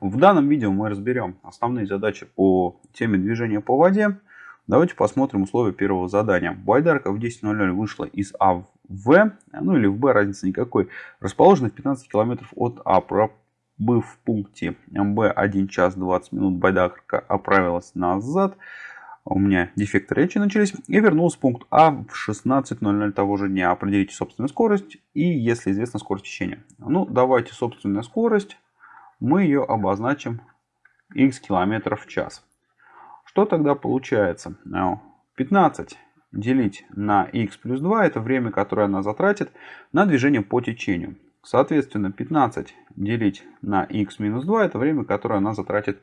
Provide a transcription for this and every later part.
В данном видео мы разберем основные задачи по теме движения по воде. Давайте посмотрим условия первого задания. Байдарка в 10.00 вышла из А в В, ну или в Б, разницы никакой. Расположена в 15 км от А. Пробыв в пункте Б 1 час 20 минут, байдарка оправилась назад. У меня дефекты речи начались. И вернулась в пункт А в 16.00 того же дня. Определите собственную скорость и, если известна скорость течения. Ну, давайте собственная скорость мы ее обозначим x километров в час. Что тогда получается? 15 делить на x плюс 2 это время, которое она затратит на движение по течению. Соответственно, 15 делить на x минус 2 это время, которое она затратит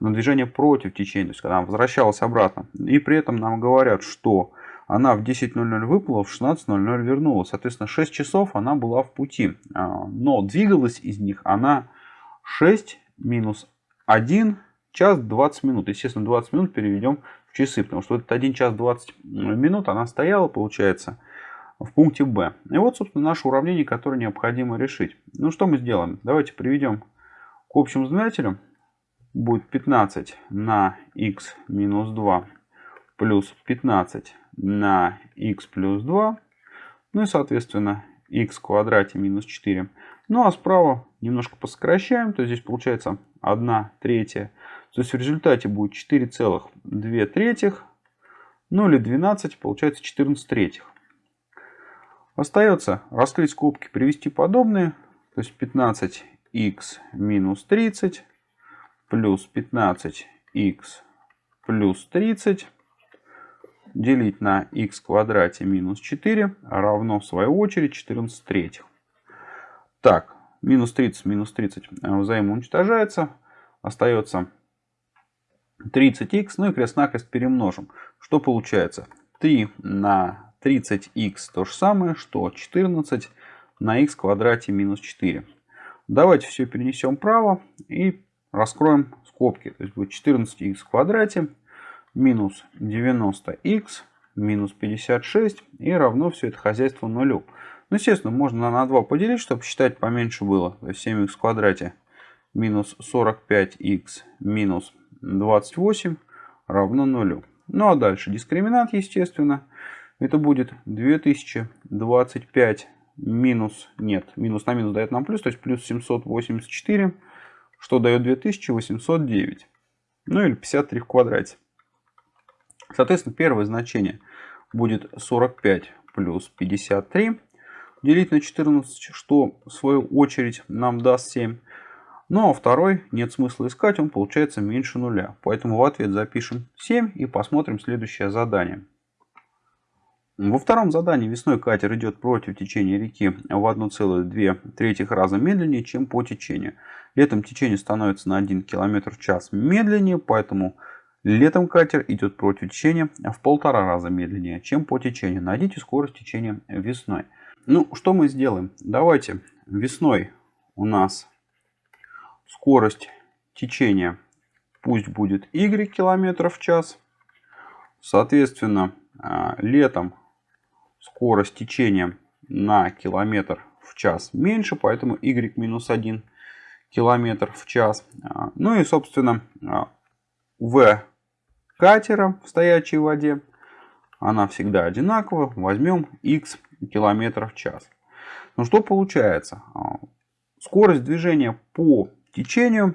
на движение против течения, то есть когда она возвращалась обратно. И при этом нам говорят, что она в 10.00 выплыла, в 16.00 вернулась. Соответственно, 6 часов она была в пути. А, но двигалась из них она 6 минус 1 час 20 минут. Естественно, 20 минут переведем в часы, потому что этот 1 час 20 минут она стояла, получается, в пункте Б. И вот, собственно, наше уравнение, которое необходимо решить. Ну, что мы сделаем? Давайте приведем к общему знаменателю. Будет 15 на x минус 2 плюс 15 на x плюс 2. Ну и, соответственно, x в квадрате минус 4 ну а справа немножко посокращаем, то здесь получается 1 третья. То есть в результате будет 4,2 третьих, ну или 12, получается 14 третьих. Остается раскрыть скобки, привести подобные, то есть 15х минус 30 плюс 15х плюс 30 делить на х квадрате минус 4 равно в свою очередь 14 третьих. Так, минус 30, минус 30 э, взаимоуничтожается. Остается 30х, ну и крест-накрест перемножим. Что получается? 3 на 30х то же самое, что 14 на х квадрате минус 4. Давайте все перенесем вправо и раскроем скобки. То есть будет 14х в квадрате минус 90х минус 56 и равно все это хозяйство нулю. Ну, естественно, можно на 2 поделить, чтобы считать поменьше было. То есть 7х в квадрате минус 45х минус 28 равно 0. Ну, а дальше дискриминант, естественно. Это будет 2025 минус, нет, минус на минус дает нам плюс, то есть плюс 784, что дает 2809. Ну или 53 в квадрате. Соответственно, первое значение будет 45 плюс 53 делить на 14, что в свою очередь нам даст 7. Ну а второй нет смысла искать, он получается меньше нуля. Поэтому в ответ запишем 7 и посмотрим следующее задание. Во втором задании весной катер идет против течения реки в 1,2 раза медленнее, чем по течению. Летом течение становится на 1 км в час медленнее, поэтому летом катер идет против течения в полтора раза медленнее, чем по течению. Найдите скорость течения весной. Ну, что мы сделаем? Давайте весной у нас скорость течения пусть будет y километров в час. Соответственно, а, летом скорость течения на километр в час меньше, поэтому y минус 1 километр в час. А, ну и, собственно, а, v катера в стоячей воде, она всегда одинакова. Возьмем x километров в час. Ну что получается? А, скорость движения по течению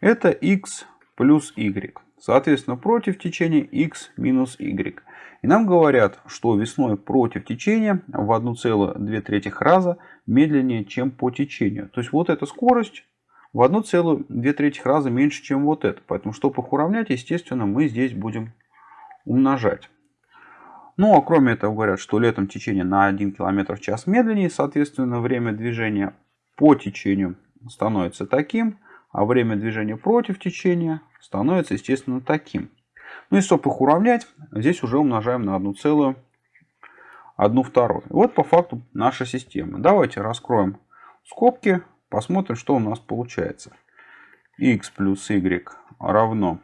это x плюс y. Соответственно, против течения x минус y. И нам говорят, что весной против течения в 1,2 раза медленнее, чем по течению. То есть вот эта скорость в 1,2 раза меньше, чем вот это. Поэтому, чтобы их уравнять, естественно, мы здесь будем умножать. Ну, а кроме этого говорят, что летом течение на 1 км в час медленнее, соответственно, время движения по течению становится таким, а время движения против течения становится, естественно, таким. Ну и чтобы их уравнять, здесь уже умножаем на 1 целую 1 вторую. Вот по факту наша система. Давайте раскроем скобки, посмотрим, что у нас получается. x плюс y равно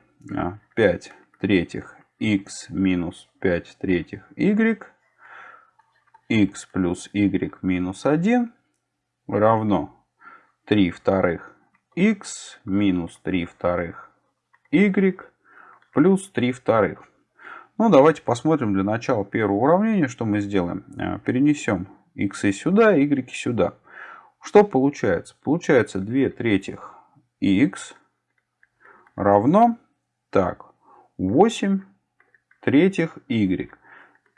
5 а, третьих x минус 5 третьих y, x плюс y минус 1 равно 3 вторых x минус 3 вторых y плюс 3 вторых. Ну, давайте посмотрим для начала первого уравнения, что мы сделаем. Э, перенесем x сюда, y сюда. Что получается? Получается 2 третьих x равно так, 8 третьих y.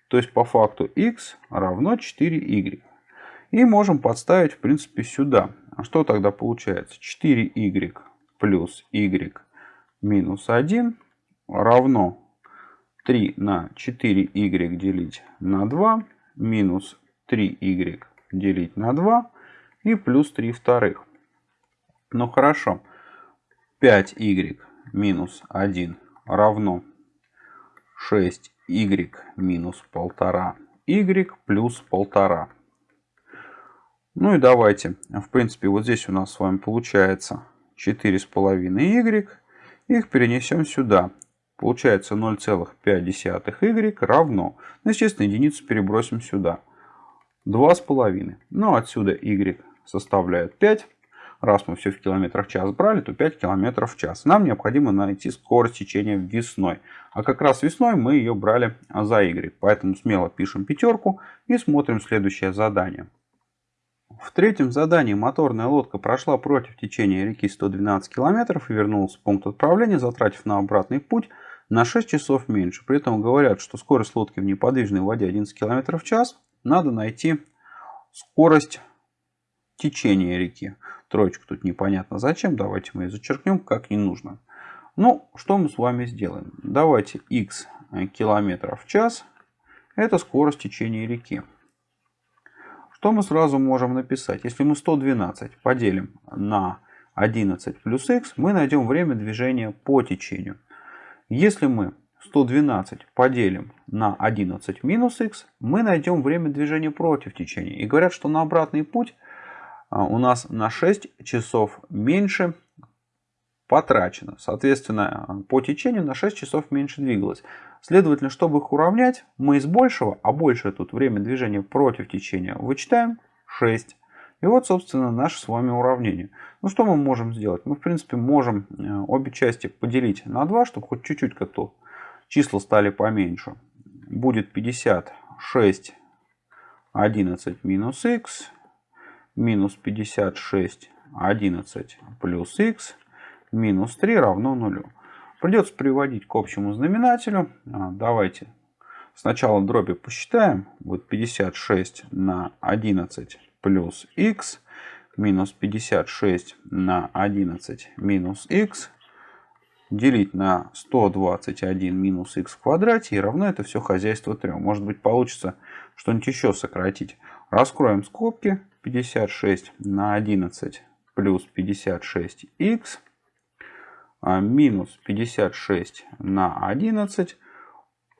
То есть по факту x равно 4y. И можем подставить в принципе сюда. А что тогда получается? 4y плюс y минус 1 равно 3 на 4y делить на 2 минус 3y делить на 2 и плюс 3 вторых. Ну хорошо. 5y минус 1 равно 6y минус 1,5 y плюс 1,5. Ну и давайте. В принципе, вот здесь у нас с вами получается 4,5y. Их перенесем сюда. Получается 0,5y равно. Ну, естественно, единицу перебросим сюда. 2,5. Ну, отсюда y составляет 5. Раз мы все в километрах в час брали, то 5 километров в час. Нам необходимо найти скорость течения весной. А как раз весной мы ее брали за y. Поэтому смело пишем пятерку и смотрим следующее задание. В третьем задании моторная лодка прошла против течения реки 112 километров и вернулась в пункт отправления, затратив на обратный путь на 6 часов меньше. При этом говорят, что скорость лодки в неподвижной воде 11 км в час. Надо найти скорость течения реки. Троечку тут непонятно зачем. Давайте мы ее зачеркнем, как не нужно. Ну, что мы с вами сделаем? Давайте x километров в час. Это скорость течения реки. Что мы сразу можем написать? Если мы 112 поделим на 11 плюс x, мы найдем время движения по течению. Если мы 112 поделим на 11 минус x, мы найдем время движения против течения. И говорят, что на обратный путь у нас на 6 часов меньше потрачено. Соответственно, по течению на 6 часов меньше двигалось. Следовательно, чтобы их уравнять, мы из большего, а большее тут время движения против течения, вычитаем 6. И вот, собственно, наше с вами уравнение. Ну, что мы можем сделать? Мы, в принципе, можем э, обе части поделить на 2, чтобы хоть чуть-чуть как-то числа стали поменьше. Будет 56 11 минус x минус 56 11 плюс x минус 3 равно нулю. Придется приводить к общему знаменателю. А, давайте сначала дроби посчитаем. Вот 56 на 11 плюс x минус 56 на 11 минус x делить на 121 минус x в квадрате и равно это все хозяйство 3. Может быть получится что-нибудь еще сократить. Раскроем скобки. 56 на 11 плюс 56x а, минус 56 на 11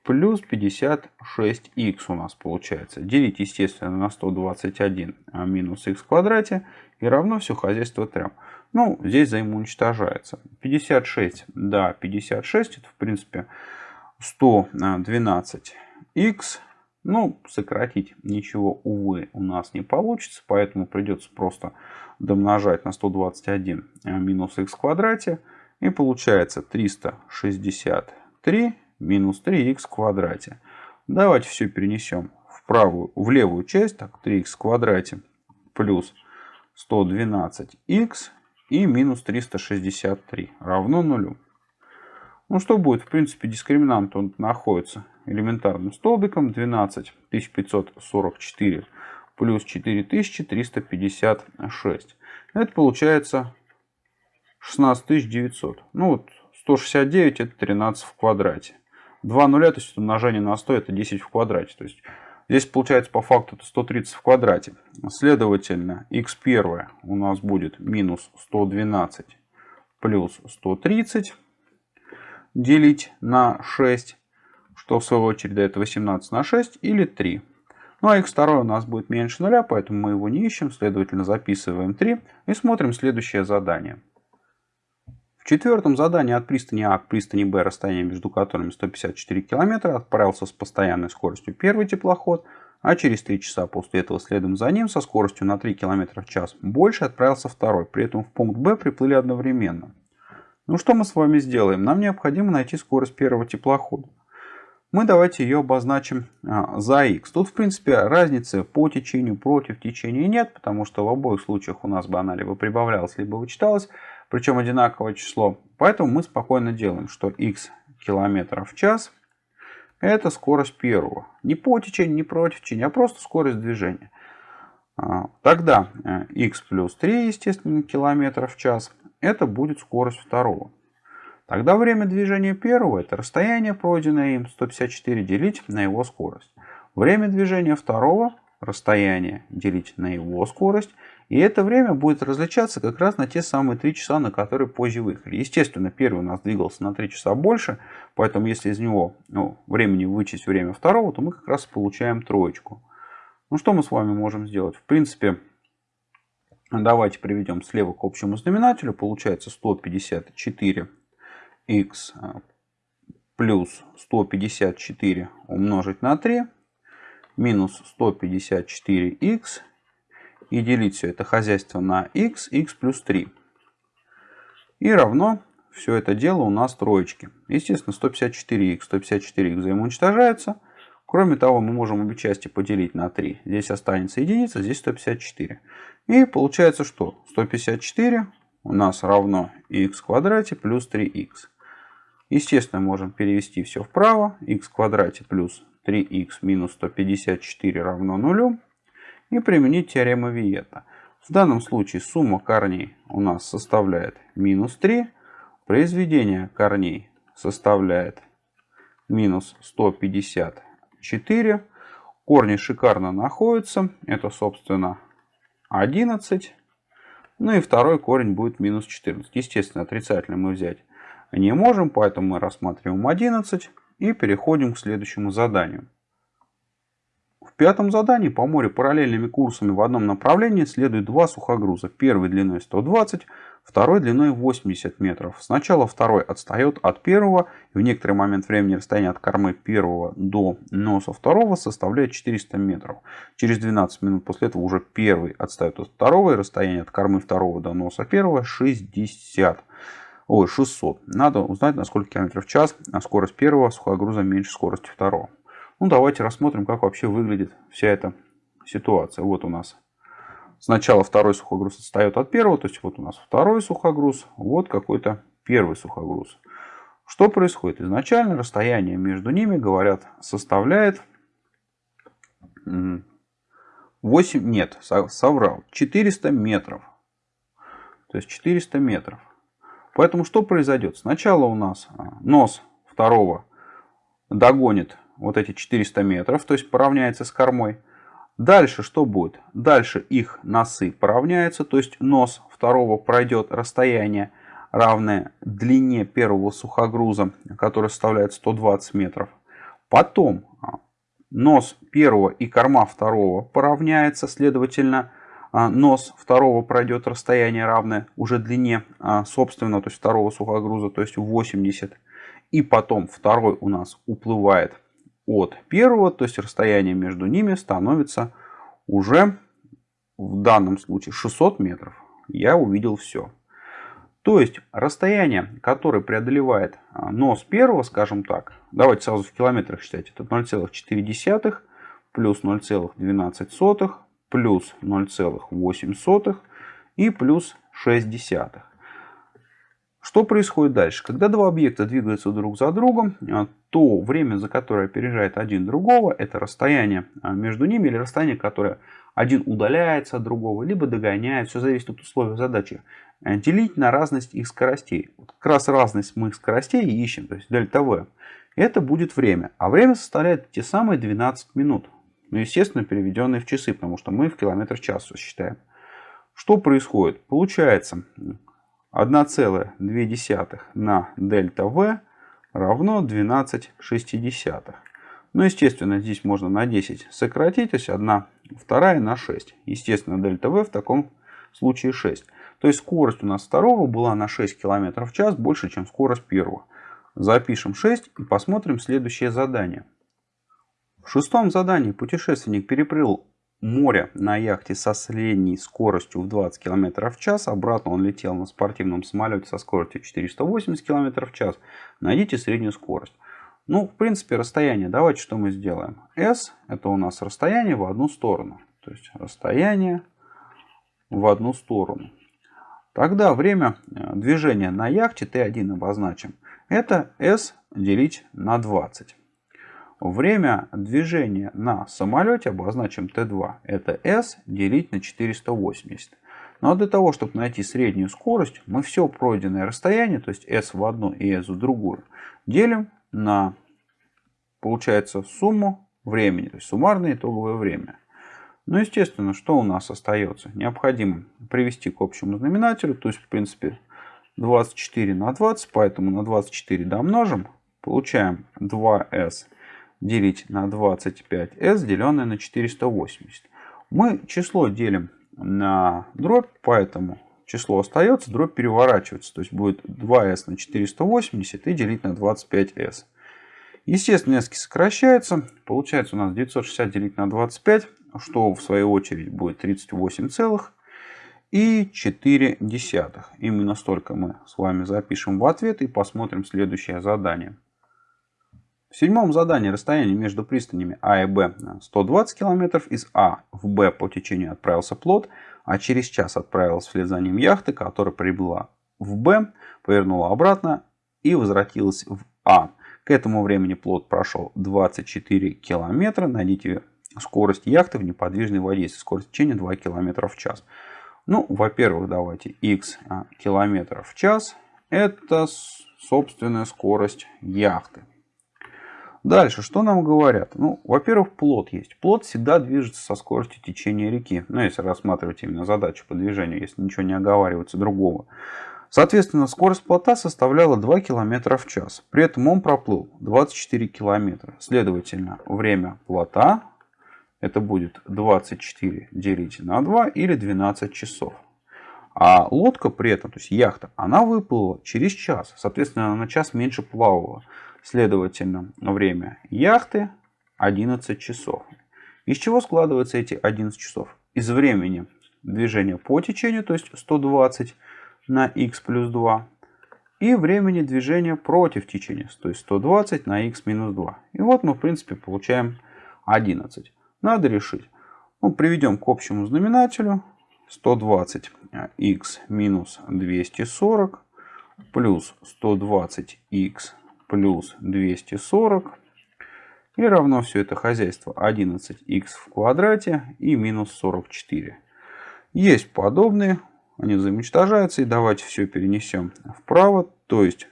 плюс 56х у нас получается. Делить, естественно, на 121 а, минус х в квадрате и равно все хозяйство 3. Ну, здесь взаимоуничтожается. 56, да, 56, это в принципе 112х. Ну, сократить ничего, увы, у нас не получится, поэтому придется просто домножать на 121 а, минус х в квадрате. И получается 363 минус 3х в квадрате. Давайте все перенесем в правую, в левую часть. Так, 3х в квадрате плюс 112х и минус 363 равно нулю. Ну что будет? В принципе, дискриминант он находится элементарным столбиком. 12544 плюс 4356. Это получается 16900. Ну вот 169 это 13 в квадрате. 2 нуля, то есть умножение на 100 это 10 в квадрате. То есть здесь получается по факту это 130 в квадрате. Следовательно, x1 у нас будет минус 112 плюс 130 делить на 6, что в свою очередь дает 18 на 6 или 3. Ну а x2 у нас будет меньше нуля, поэтому мы его не ищем, следовательно записываем 3 и смотрим следующее задание. В четвертом задании от пристани А к пристани Б, расстояние между которыми 154 км, отправился с постоянной скоростью первый теплоход, а через 3 часа после этого следом за ним со скоростью на 3 км в час больше отправился второй. При этом в пункт Б приплыли одновременно. Ну что мы с вами сделаем? Нам необходимо найти скорость первого теплохода. Мы давайте ее обозначим а, за x. Тут в принципе разницы по течению против течения нет, потому что в обоих случаях у нас бы она либо прибавлялась, либо вычиталась, причем одинаковое число. Поэтому мы спокойно делаем, что x километров в час это скорость первого. Не по течению, не против течения, а просто скорость движения. А, тогда x э, плюс 3, естественно, километров в час, это будет скорость второго. Тогда время движения первого это расстояние, пройденное им 154, делить на его скорость. Время движения второго расстояние делить на его скорость. И это время будет различаться как раз на те самые 3 часа, на которые позже выехали. Естественно, первый у нас двигался на 3 часа больше, поэтому если из него ну, времени вычесть время второго, то мы как раз получаем троечку. Ну что мы с вами можем сделать? В принципе, давайте приведем слева к общему знаменателю. Получается 154 x плюс 154 умножить на 3 минус 154х и делить все это хозяйство на x, x плюс 3. И равно все это дело у нас троечки. Естественно, 154х, 154х взаимоуничтожаются. Кроме того, мы можем обе части поделить на 3. Здесь останется единица, здесь 154. И получается что? 154 у нас равно x квадрате плюс 3х. Естественно, можем перевести все вправо. x в квадрате плюс 3х минус 154 равно нулю. И применить теорему Виета. В данном случае сумма корней у нас составляет минус 3. Произведение корней составляет минус 154. Корни шикарно находятся. Это, собственно, 11. Ну и второй корень будет минус 14. Естественно, отрицательно мы взять не можем, поэтому мы рассматриваем 11. И переходим к следующему заданию. В пятом задании по морю параллельными курсами в одном направлении следуют два сухогруза. Первый длиной 120, второй длиной 80 метров. Сначала второй отстает от первого. И в некоторый момент времени расстояние от кормы первого до носа второго составляет 400 метров. Через 12 минут после этого уже первый отстает от второго. И расстояние от кормы второго до носа первого 60 ой, 600. Надо узнать, на сколько километров в час а скорость первого сухогруза меньше скорости второго. Ну, давайте рассмотрим, как вообще выглядит вся эта ситуация. Вот у нас сначала второй сухогруз отстает от первого, то есть вот у нас второй сухогруз, вот какой-то первый сухогруз. Что происходит? Изначально расстояние между ними, говорят, составляет 8, нет, соврал, 400 метров. То есть 400 метров. Поэтому что произойдет? Сначала у нас а, нос второго догонит вот эти 400 метров, то есть поравняется с кормой. Дальше что будет? Дальше их носы поравняются, то есть нос второго пройдет расстояние равное длине первого сухогруза, который составляет 120 метров. Потом а, нос первого и корма второго поравняется, следовательно, нос второго пройдет расстояние равное уже длине а, собственного, то есть второго сухогруза, то есть 80. И потом второй у нас уплывает от первого, то есть расстояние между ними становится уже в данном случае 600 метров. Я увидел все. То есть расстояние, которое преодолевает а, нос первого, скажем так, давайте сразу в километрах считать, это 0,4 плюс 0,12 плюс 0,8 и плюс 6 десятых. Что происходит дальше? Когда два объекта двигаются друг за другом, а, то время, за которое опережает один другого, это расстояние а, между ними или расстояние, которое один удаляется от другого, либо догоняет, все зависит от условий задачи, а, делить на разность их скоростей. Вот как раз разность мы их скоростей ищем, то есть дельта v. Это будет время. А время составляет те самые 12 минут. Ну, естественно, переведенные в часы, потому что мы в километр в час считаем. Что происходит? Получается 1,2 на дельта V равно 12 шестидесятых. Ну, естественно, здесь можно на 10 сократить, то есть 1 вторая на 6. Естественно, дельта V в таком случае 6. То есть скорость у нас второго была на 6 км в час больше, чем скорость первого. Запишем 6 и посмотрим следующее задание. В шестом задании путешественник переплыл море на яхте со средней скоростью в 20 км в час. Обратно он летел на спортивном самолете со скоростью 480 км в час. Найдите среднюю скорость. Ну, в принципе, расстояние. Давайте что мы сделаем. S это у нас расстояние в одну сторону. То есть расстояние в одну сторону. Тогда время э, движения на яхте T1 обозначим. Это S делить на 20. Время движения на самолете обозначим T2. Это S делить на 480. Но для того, чтобы найти среднюю скорость, мы все пройденное расстояние, то есть S в одну и S в другую, делим на, получается, сумму времени, то есть суммарное итоговое время. Ну, естественно, что у нас остается? Необходимо привести к общему знаменателю, то есть, в принципе, 24 на 20, поэтому на 24 домножим, получаем 2s делить на 25s, деленное на 480. Мы число делим на дробь, поэтому число остается, дробь переворачивается. То есть будет 2s на 480 и делить на 25s. Естественно, s сокращается. Получается у нас 960 делить на 25, что в свою очередь будет 38 целых и 4 десятых. Именно столько мы с вами запишем в ответ и посмотрим следующее задание. В седьмом задании расстояние между пристанями А и Б 120 км. Из А в Б по течению отправился плот, а через час отправилась вслед за ним яхта, которая прибыла в Б, повернула обратно и возвратилась в А. К этому времени плот прошел 24 км. Найдите скорость яхты в неподвижной воде, если скорость течения 2 км в час. Ну, во-первых, давайте x а, километров в час. Это собственная скорость яхты. Дальше, что нам говорят? Ну, во-первых, плот есть. Плот всегда движется со скоростью течения реки. Ну, если рассматривать именно задачу по движению, если ничего не оговаривается другого. Соответственно, скорость плота составляла 2 км в час. При этом он проплыл 24 км. Следовательно, время плота это будет 24 делить на 2 или 12 часов. А лодка при этом, то есть яхта, она выплыла через час. Соответственно, она на час меньше плавала. Следовательно, время яхты 11 часов. Из чего складываются эти 11 часов? Из времени движения по течению, то есть 120 на x плюс 2. И времени движения против течения, то есть 120 на x минус 2. И вот мы, в принципе, получаем 11 надо решить. Ну, приведем к общему знаменателю 120х минус 240 плюс 120х плюс 240 и равно все это хозяйство 11х в квадрате и минус 44. Есть подобные, они взаимоуничтожаются. И давайте все перенесем вправо. То есть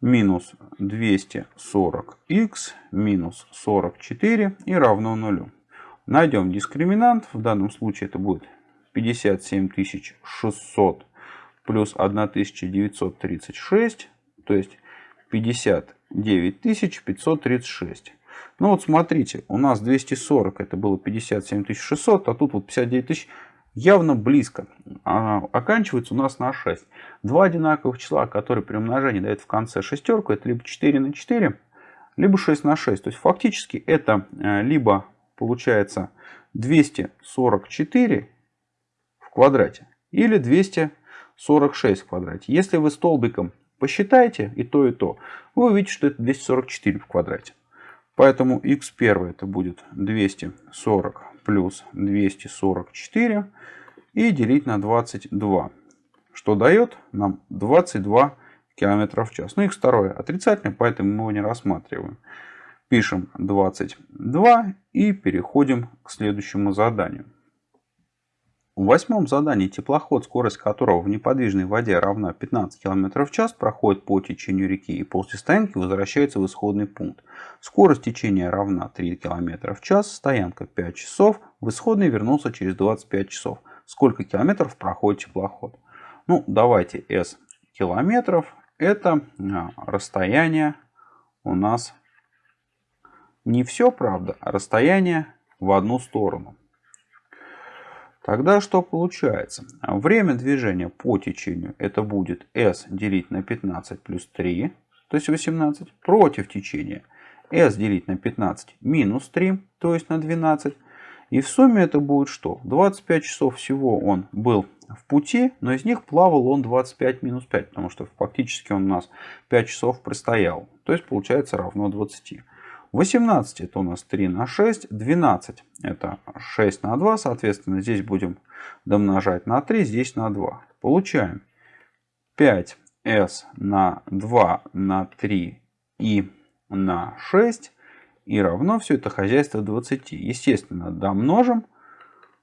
минус 240х минус 44 и равно нулю. Найдем дискриминант. В данном случае это будет 57600 плюс 1936. То есть 59536. Ну вот смотрите, у нас 240 это было 57600, а тут вот 59 тысяч явно близко. А, оканчивается у нас на 6. Два одинаковых числа, которые при умножении дают в конце шестерку, это либо 4 на 4, либо 6 на 6. То есть фактически это э, либо получается 244 в квадрате или 246 в квадрате. Если вы столбиком посчитаете и то, и то, вы увидите, что это 244 в квадрате. Поэтому x1 это будет 240 плюс 244 и делить на 22, что дает нам 22 км в час. Ну, их второе отрицательное, поэтому мы его не рассматриваем. Пишем 22 и переходим к следующему заданию. В восьмом задании теплоход, скорость которого в неподвижной воде равна 15 км в час, проходит по течению реки и после стоянки возвращается в исходный пункт. Скорость течения равна 3 км в час, стоянка 5 часов, в исходный вернулся через 25 часов. Сколько километров проходит теплоход? Ну, давайте S километров. Это а, расстояние у нас не все, правда, а расстояние в одну сторону. Тогда что получается? Время движения по течению это будет s делить на 15 плюс 3, то есть 18. Против течения s делить на 15 минус 3, то есть на 12. И в сумме это будет что? 25 часов всего он был в пути, но из них плавал он 25 минус 5, потому что фактически он у нас 5 часов простоял. То есть получается равно 20. 18 это у нас 3 на 6, 12 это 6 на 2, соответственно здесь будем домножать на 3, здесь на 2. Получаем 5s на 2 на 3 и на 6 и равно все это хозяйство 20. Естественно, домножим.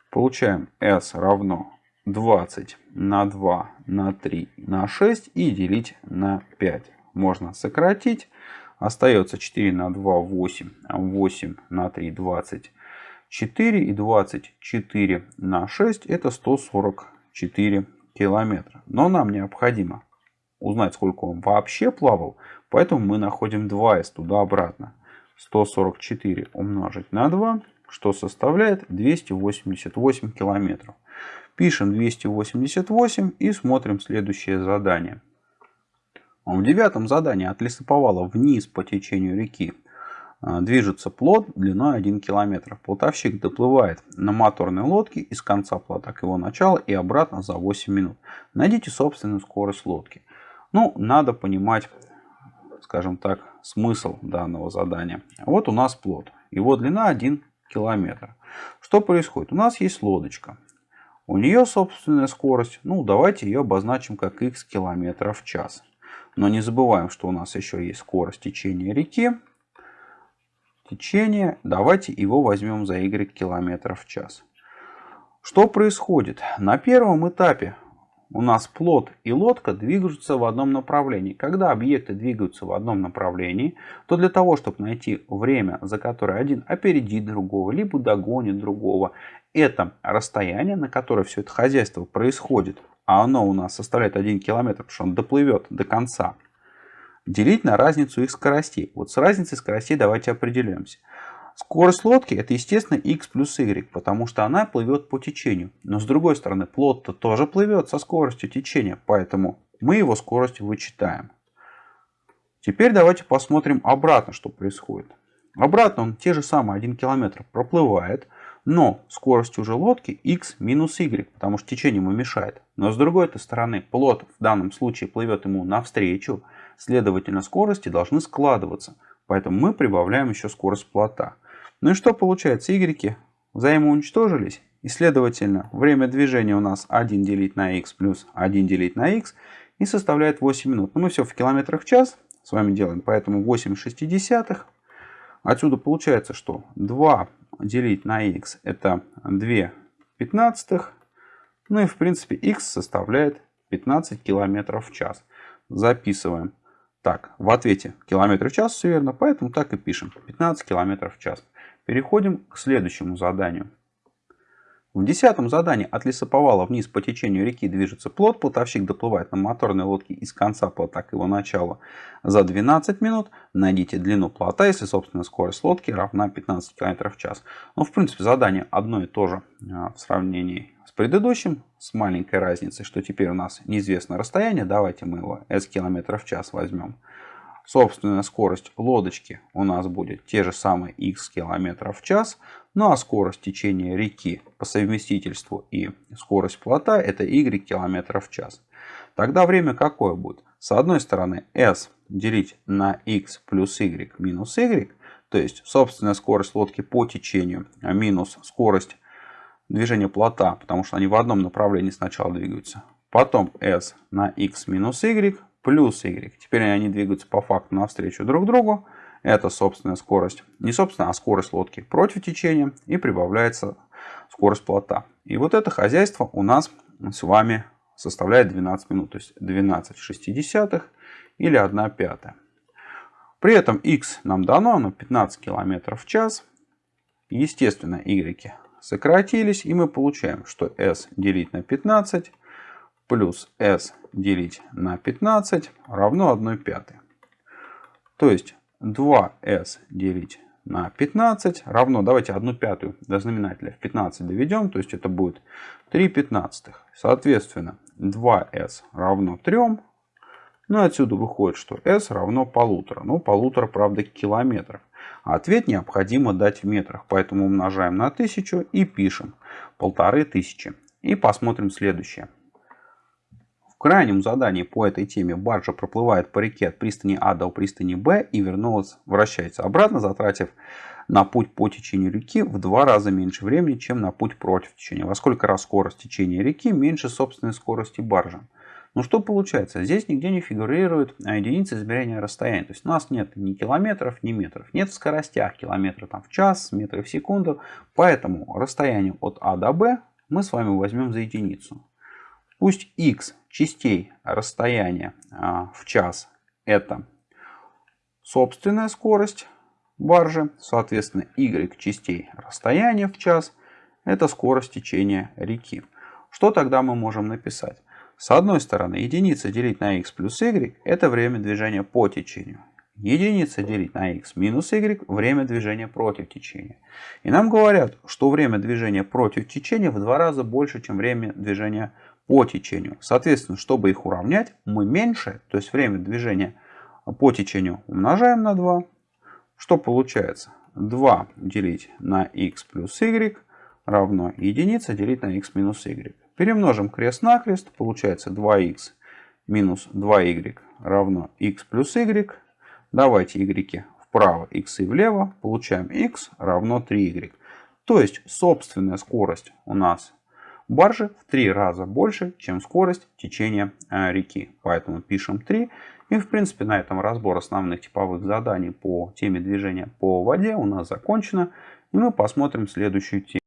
Получаем s равно 20 на 2 на 3 на 6 и делить на 5. Можно сократить. Остается 4 на 2 8, 8 на 3 24 и 24 на 6 это 144 километра. Но нам необходимо узнать сколько он вообще плавал, поэтому мы находим 2s туда-обратно. 144 умножить на 2, что составляет 288 километров. Пишем 288 и смотрим следующее задание. В девятом задании от лесоповала вниз по течению реки а, движется плот длиной 1 километр. Плотовщик доплывает на моторной лодке из конца плота к его началу и обратно за 8 минут. Найдите собственную скорость лодки. Ну, надо понимать, скажем так, смысл данного задания. Вот у нас плот. Его длина 1 километр. Что происходит? У нас есть лодочка. У нее собственная скорость. Ну, давайте ее обозначим как x километров в час. Но не забываем, что у нас еще есть скорость течения реки. Течение, давайте его возьмем за y километров в час. Что происходит? На первом этапе у нас плот и лодка двигаются в одном направлении. Когда объекты двигаются в одном направлении, то для того, чтобы найти время, за которое один опередит другого, либо догонит другого, это расстояние, на которое все это хозяйство происходит, а оно у нас составляет 1 километр, потому что он доплывет до конца, делить на разницу их скоростей. Вот с разницей скоростей давайте определимся. Скорость лодки это естественно x плюс y, потому что она плывет по течению. Но с другой стороны плот-то тоже плывет со скоростью течения, поэтому мы его скорость вычитаем. Теперь давайте посмотрим обратно, что происходит. Обратно он те же самые 1 километр проплывает, но скорость уже лодки x минус y, потому что течение ему мешает. Но с другой стороны, плот в данном случае плывет ему навстречу, следовательно скорости должны складываться. Поэтому мы прибавляем еще скорость плота. Ну и что получается? Y взаимоуничтожились. И следовательно, время движения у нас 1 делить на x плюс 1 делить на x и составляет 8 минут. Но мы все в километрах в час с вами делаем, поэтому 8 шестидесятых. Отсюда получается, что 2 делить на x это 2 пятнадцатых. Ну и в принципе x составляет 15 километров в час. Записываем. Так, в ответе километры в час все верно, поэтому так и пишем. 15 километров в час. Переходим к следующему заданию. В десятом задании от лесоповала вниз по течению реки движется плот. Плотовщик доплывает на моторной лодке из конца плота к его началу за 12 минут. Найдите длину плота, если собственная скорость лодки равна 15 км в час. Ну, в принципе, задание одно и то же а, в сравнении с предыдущим, с маленькой разницей, что теперь у нас неизвестно расстояние. Давайте мы его s км в час возьмем. Собственная скорость лодочки у нас будет те же самые x километров в час. Ну а скорость течения реки по совместительству и скорость плота это y километров в час. Тогда время какое будет? С одной стороны s делить на x плюс y минус y. То есть собственная скорость лодки по течению а минус скорость движения плота, потому что они в одном направлении сначала двигаются. Потом s на x минус y плюс y. Теперь они двигаются по факту навстречу друг другу. Это собственная скорость, не собственная, а скорость лодки против течения. И прибавляется скорость плота. И вот это хозяйство у нас с вами составляет 12 минут. То есть 12 шестидесятых или 1 пятая. При этом x нам дано, оно 15 км в час. Естественно, y сократились. И мы получаем, что s делить на 15 плюс s делить на 15 равно 1 пятой. То есть 2s делить на 15 равно, давайте 1 пятую до знаменателя в 15 доведем, то есть это будет 3 пятнадцатых. Соответственно, 2s равно 3. Ну отсюда выходит, что s равно полутора. Ну, полутора, правда, километров. А ответ необходимо дать в метрах. Поэтому умножаем на 1000 и пишем полторы тысячи. И посмотрим следующее. Крайнем задании по этой теме баржа проплывает по реке от пристани А до пристани Б и вернулась, вращается обратно, затратив на путь по течению реки в два раза меньше времени, чем на путь против течения. Во сколько раз скорость течения реки меньше собственной скорости баржи. Ну что получается? Здесь нигде не фигурирует а, единицы измерения расстояния. То есть у нас нет ни километров, ни метров. Нет в скоростях километров там, в час, метры в секунду. Поэтому расстояние от А до Б мы с вами возьмем за единицу. Пусть x частей расстояния а, в час это собственная скорость баржи. Соответственно, y частей расстояния в час это скорость течения реки. Что тогда мы можем написать? С одной стороны, единица делить на x плюс y – это время движения по течению. Единица делить на x минус y – время движения против течения. И нам говорят, что время движения против течения в два раза больше, чем время движения по течению. Соответственно, чтобы их уравнять, мы меньше, то есть время движения по течению умножаем на 2. Что получается? 2 делить на x плюс y равно единица делить на x минус y. Перемножим крест-накрест, получается 2х минус 2y равно x плюс y. Давайте y вправо, x и влево, получаем x равно 3y. То есть собственная скорость у нас баржи в 3 раза больше, чем скорость течения э, реки. Поэтому пишем 3. И в принципе на этом разбор основных типовых заданий по теме движения по воде у нас закончено. И мы посмотрим следующую тему.